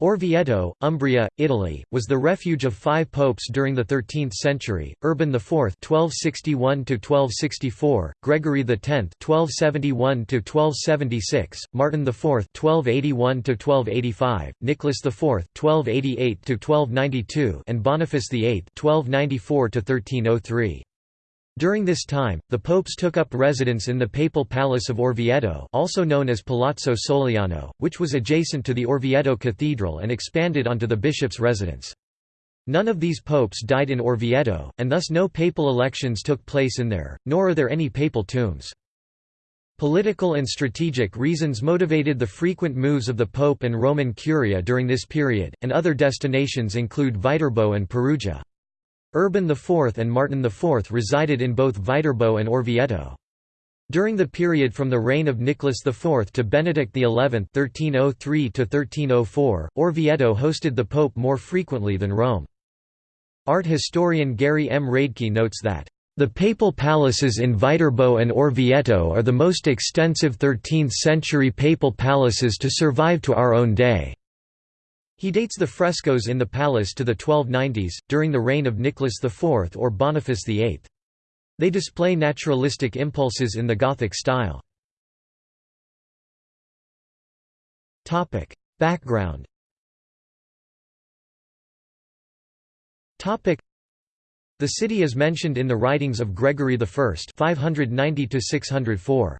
Orvieto, Umbria, Italy, was the refuge of five popes during the 13th century, Urban IV (1261–1264), Gregory X (1271–1276), Martin IV (1281–1285), Nicholas IV (1288–1292), and Boniface VIII (1294–1303). During this time, the popes took up residence in the papal palace of Orvieto also known as Palazzo Soliano, which was adjacent to the Orvieto Cathedral and expanded onto the bishop's residence. None of these popes died in Orvieto, and thus no papal elections took place in there, nor are there any papal tombs. Political and strategic reasons motivated the frequent moves of the Pope and Roman Curia during this period, and other destinations include Viterbo and Perugia. Urban IV and Martin IV resided in both Viterbo and Orvieto. During the period from the reign of Nicholas IV to Benedict XI (1303–1304), Orvieto hosted the Pope more frequently than Rome. Art historian Gary M. Radke notes that the papal palaces in Viterbo and Orvieto are the most extensive 13th-century papal palaces to survive to our own day. He dates the frescoes in the palace to the 1290s, during the reign of Nicholas IV or Boniface VIII. They display naturalistic impulses in the Gothic style. Background The city is mentioned in the writings of Gregory I 590 604.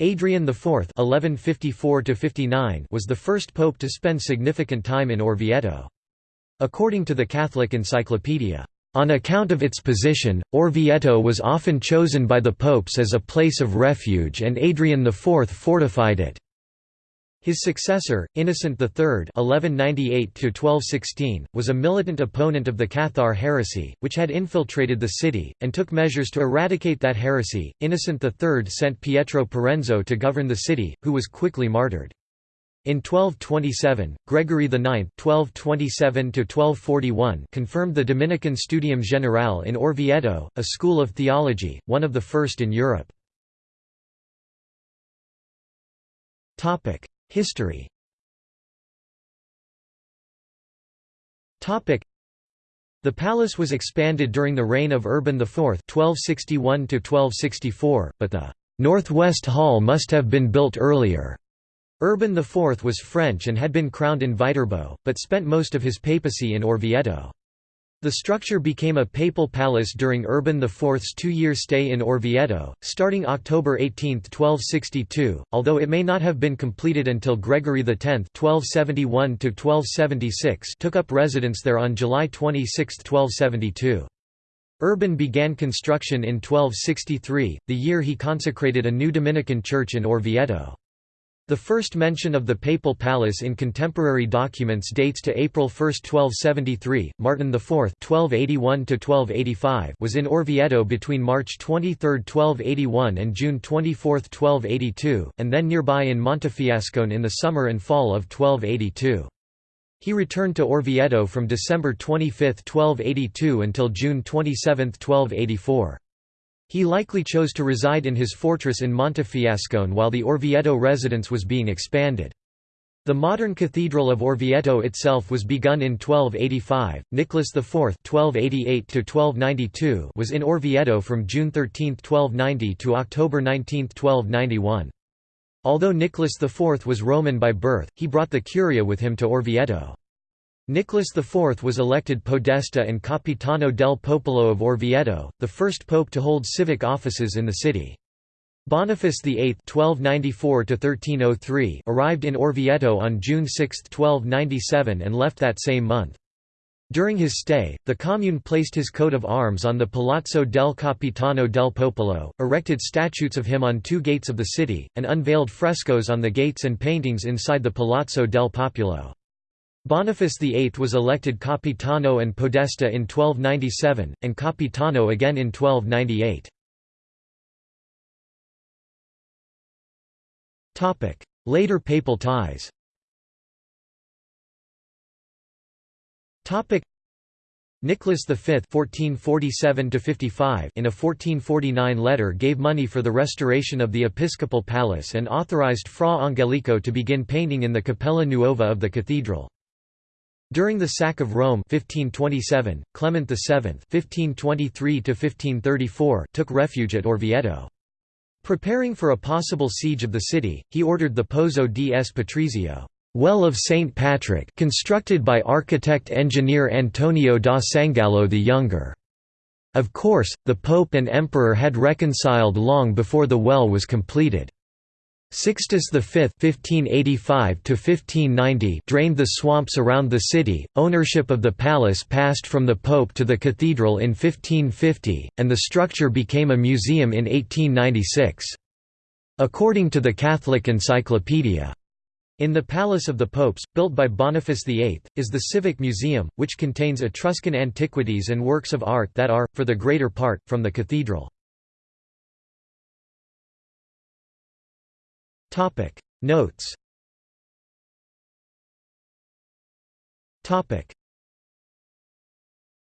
Adrian IV (1154–59) was the first pope to spend significant time in Orvieto. According to the Catholic Encyclopedia, on account of its position, Orvieto was often chosen by the popes as a place of refuge and Adrian IV fortified it. His successor, Innocent III (1198–1216), was a militant opponent of the Cathar heresy, which had infiltrated the city, and took measures to eradicate that heresy. Innocent III sent Pietro Parenzo to govern the city, who was quickly martyred. In 1227, Gregory IX (1227–1241) confirmed the Dominican Studium Generale in Orvieto, a school of theology, one of the first in Europe. Topic. History the palace was expanded during the reign of Urban IV (1261–1264), but the northwest hall must have been built earlier. Urban IV was French and had been crowned in Viterbo, but spent most of his papacy in Orvieto. The structure became a papal palace during Urban IV's two-year stay in Orvieto, starting October 18, 1262, although it may not have been completed until Gregory X (1271–1276) took up residence there on July 26, 1272. Urban began construction in 1263, the year he consecrated a new Dominican church in Orvieto. The first mention of the papal palace in contemporary documents dates to April 1, 1273. Martin IV (1281–1285) was in Orvieto between March 23, 1281 and June 24, 1282, and then nearby in Montefiascone in the summer and fall of 1282. He returned to Orvieto from December 25, 1282 until June 27, 1284. He likely chose to reside in his fortress in Montefiascone while the Orvieto residence was being expanded. The modern Cathedral of Orvieto itself was begun in 1285. Nicholas IV (1288–1292) was in Orvieto from June 13, 1290 to October 19, 1291. Although Nicholas IV was Roman by birth, he brought the Curia with him to Orvieto. Nicholas IV was elected Podesta and Capitano del Popolo of Orvieto, the first pope to hold civic offices in the city. Boniface VIII (1294–1303) arrived in Orvieto on June 6, 1297, and left that same month. During his stay, the commune placed his coat of arms on the Palazzo del Capitano del Popolo, erected statues of him on two gates of the city, and unveiled frescoes on the gates and paintings inside the Palazzo del Popolo. Boniface VIII was elected Capitano and Podesta in 1297, and Capitano again in 1298. Later papal ties Nicholas V (1447–55) in a 1449 letter gave money for the restoration of the episcopal palace and authorized Fra Angelico to begin painting in the Cappella Nuova of the cathedral. During the sack of Rome 1527, Clement VII (1523–1534) took refuge at Orvieto. Preparing for a possible siege of the city, he ordered the Pozzo di S. Patrizio well of St. Patrick constructed by architect-engineer Antonio da Sangallo the Younger. Of course, the Pope and Emperor had reconciled long before the well was completed. Sixtus V (1585–1590) drained the swamps around the city. Ownership of the palace passed from the Pope to the cathedral in 1550, and the structure became a museum in 1896. According to the Catholic Encyclopedia, in the Palace of the Popes, built by Boniface VIII, is the Civic Museum, which contains Etruscan antiquities and works of art that are, for the greater part, from the cathedral. Topic. Notes. Topic